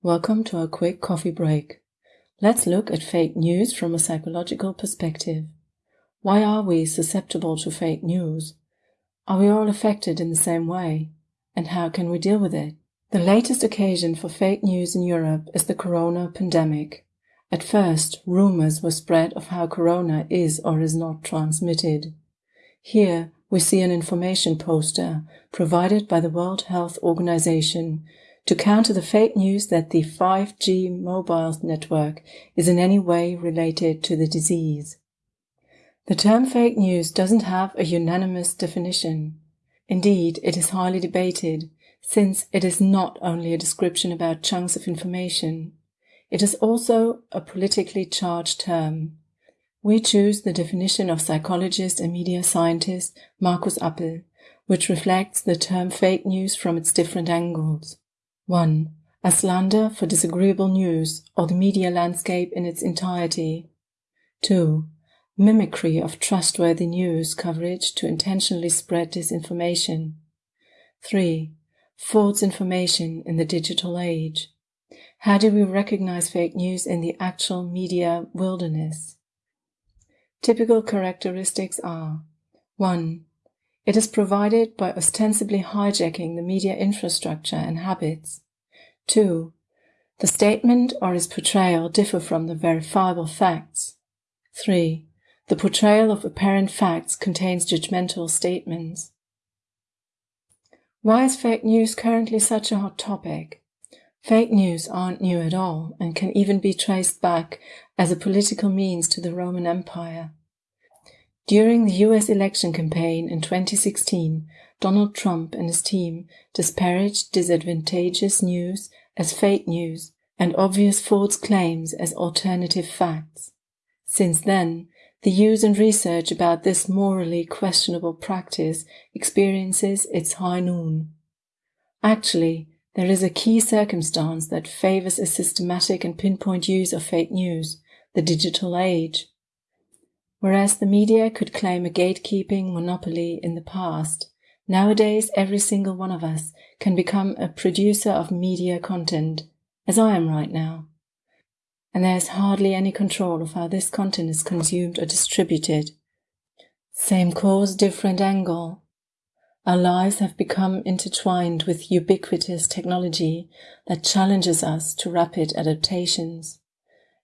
Welcome to our quick coffee break. Let's look at fake news from a psychological perspective. Why are we susceptible to fake news? Are we all affected in the same way? And how can we deal with it? The latest occasion for fake news in Europe is the corona pandemic. At first, rumors were spread of how corona is or is not transmitted. Here, we see an information poster provided by the World Health Organization to counter the fake news that the 5G mobile network is in any way related to the disease. The term fake news doesn't have a unanimous definition. Indeed, it is highly debated, since it is not only a description about chunks of information, it is also a politically charged term. We choose the definition of psychologist and media scientist Markus Appel, which reflects the term fake news from its different angles. 1. A slander for disagreeable news or the media landscape in its entirety. 2. Mimicry of trustworthy news coverage to intentionally spread disinformation. 3. False information in the digital age. How do we recognize fake news in the actual media wilderness? Typical characteristics are 1. It is provided by ostensibly hijacking the media infrastructure and habits. 2. The statement or its portrayal differ from the verifiable facts. 3. The portrayal of apparent facts contains judgmental statements. Why is fake news currently such a hot topic? Fake news aren't new at all and can even be traced back as a political means to the Roman Empire. During the US election campaign in 2016, Donald Trump and his team disparaged disadvantageous news as fake news and obvious false claims as alternative facts. Since then, the use and research about this morally questionable practice experiences its high noon. Actually, there is a key circumstance that favors a systematic and pinpoint use of fake news, the digital age. Whereas the media could claim a gatekeeping monopoly in the past, nowadays every single one of us can become a producer of media content, as I am right now. And there is hardly any control of how this content is consumed or distributed. Same cause, different angle. Our lives have become intertwined with ubiquitous technology that challenges us to rapid adaptations.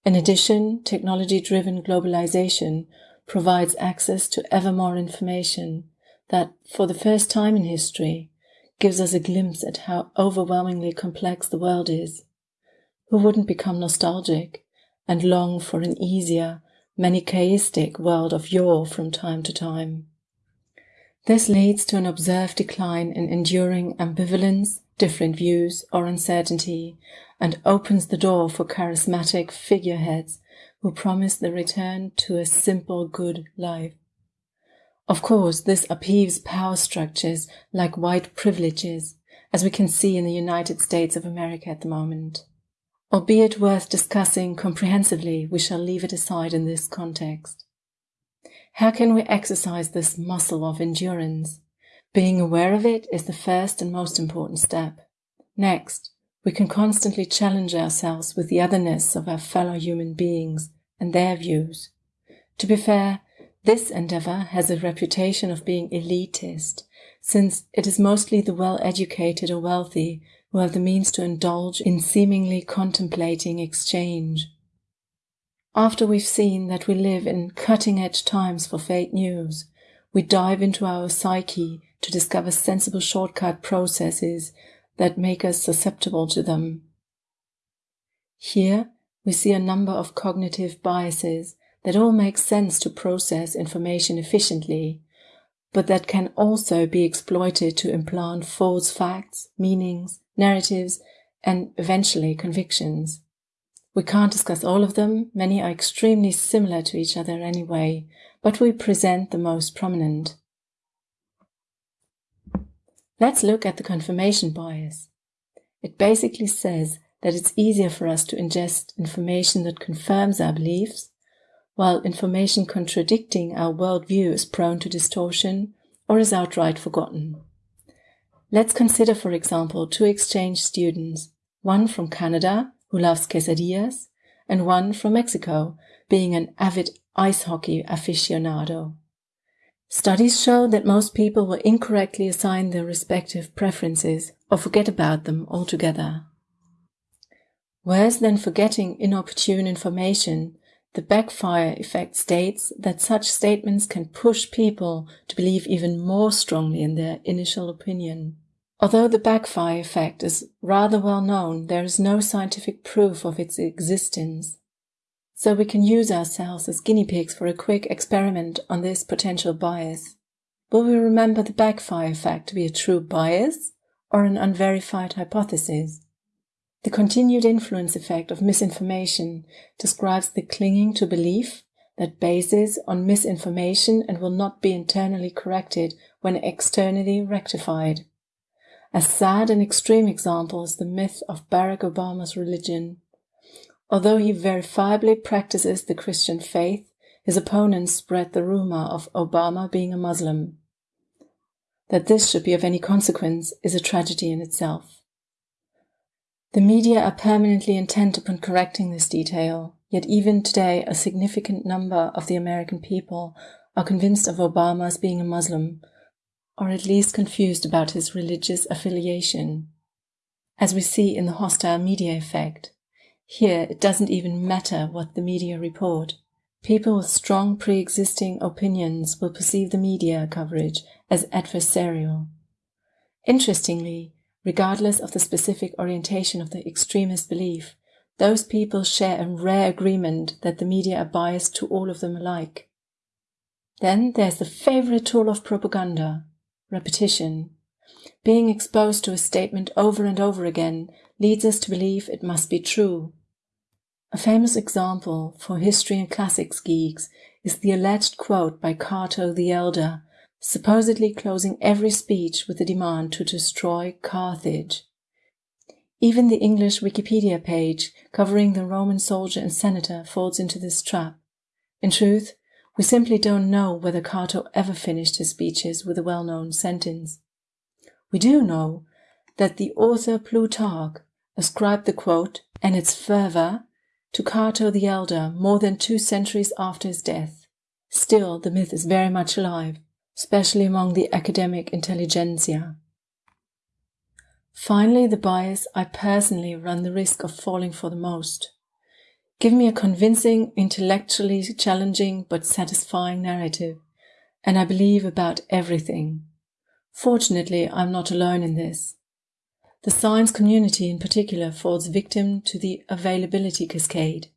In addition, technology-driven globalization provides access to ever more information that, for the first time in history, gives us a glimpse at how overwhelmingly complex the world is. Who wouldn't become nostalgic and long for an easier, manichaeistic world of yore from time to time? This leads to an observed decline in enduring ambivalence, different views, or uncertainty, and opens the door for charismatic figureheads who promise the return to a simple good life. Of course, this upheaves power structures like white privileges, as we can see in the United States of America at the moment. Albeit worth discussing comprehensively, we shall leave it aside in this context. How can we exercise this muscle of endurance? Being aware of it is the first and most important step. Next, we can constantly challenge ourselves with the otherness of our fellow human beings and their views. To be fair, this endeavor has a reputation of being elitist, since it is mostly the well-educated or wealthy who have the means to indulge in seemingly contemplating exchange. After we've seen that we live in cutting edge times for fake news, we dive into our psyche to discover sensible shortcut processes that make us susceptible to them. Here, we see a number of cognitive biases that all make sense to process information efficiently, but that can also be exploited to implant false facts, meanings, narratives, and eventually convictions. We can't discuss all of them, many are extremely similar to each other anyway, but we present the most prominent. Let's look at the confirmation bias. It basically says that it's easier for us to ingest information that confirms our beliefs, while information contradicting our worldview is prone to distortion or is outright forgotten. Let's consider, for example, two exchange students one from Canada, who loves quesadillas, and one from Mexico, being an avid ice hockey aficionado. Studies show that most people will incorrectly assign their respective preferences or forget about them altogether. Worse than forgetting inopportune information, the backfire effect states that such statements can push people to believe even more strongly in their initial opinion. Although the backfire effect is rather well known, there is no scientific proof of its existence. So we can use ourselves as guinea pigs for a quick experiment on this potential bias. Will we remember the backfire effect to be a true bias or an unverified hypothesis? The continued influence effect of misinformation describes the clinging to belief that bases on misinformation and will not be internally corrected when externally rectified. A sad and extreme example is the myth of Barack Obama's religion. Although he verifiably practices the Christian faith, his opponents spread the rumor of Obama being a Muslim. That this should be of any consequence is a tragedy in itself. The media are permanently intent upon correcting this detail, yet even today a significant number of the American people are convinced of Obama as being a Muslim, or at least confused about his religious affiliation. As we see in the hostile media effect, here, it doesn't even matter what the media report. People with strong pre-existing opinions will perceive the media coverage as adversarial. Interestingly, regardless of the specific orientation of the extremist belief, those people share a rare agreement that the media are biased to all of them alike. Then there's the favorite tool of propaganda, repetition. Being exposed to a statement over and over again leads us to believe it must be true. A famous example for history and classics geeks is the alleged quote by Cato the Elder, supposedly closing every speech with the demand to destroy Carthage. Even the English Wikipedia page covering the Roman soldier and senator falls into this trap. In truth, we simply don't know whether Cato ever finished his speeches with a well-known sentence. We do know that the author Plutarch ascribed the quote and its fervor to Cato the Elder more than two centuries after his death. Still, the myth is very much alive, especially among the academic intelligentsia. Finally, the bias I personally run the risk of falling for the most. Give me a convincing, intellectually challenging but satisfying narrative, and I believe about everything. Fortunately, I'm not alone in this. The science community in particular falls victim to the availability cascade.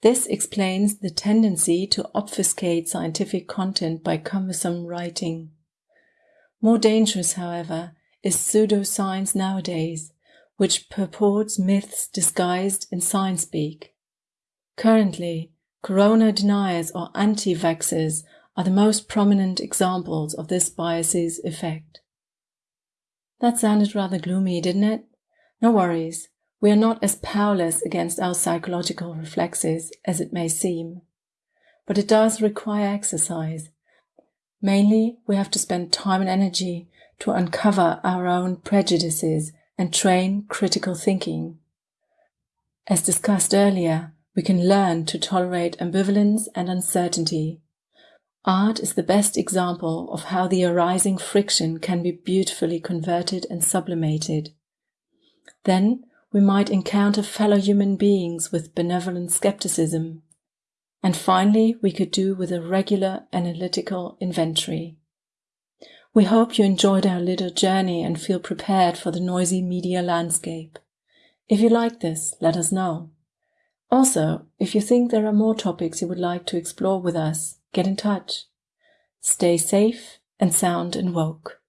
This explains the tendency to obfuscate scientific content by cumbersome writing. More dangerous, however, is pseudoscience nowadays, which purports myths disguised in science speak. Currently, corona deniers or anti-vaxxers are the most prominent examples of this bias's effect. That sounded rather gloomy, didn't it? No worries. We are not as powerless against our psychological reflexes as it may seem. But it does require exercise. Mainly, we have to spend time and energy to uncover our own prejudices and train critical thinking. As discussed earlier, we can learn to tolerate ambivalence and uncertainty Art is the best example of how the arising friction can be beautifully converted and sublimated. Then we might encounter fellow human beings with benevolent skepticism. And finally, we could do with a regular analytical inventory. We hope you enjoyed our little journey and feel prepared for the noisy media landscape. If you like this, let us know. Also, if you think there are more topics you would like to explore with us, get in touch. Stay safe and sound and woke.